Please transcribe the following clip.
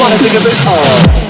wanna think a bit. all.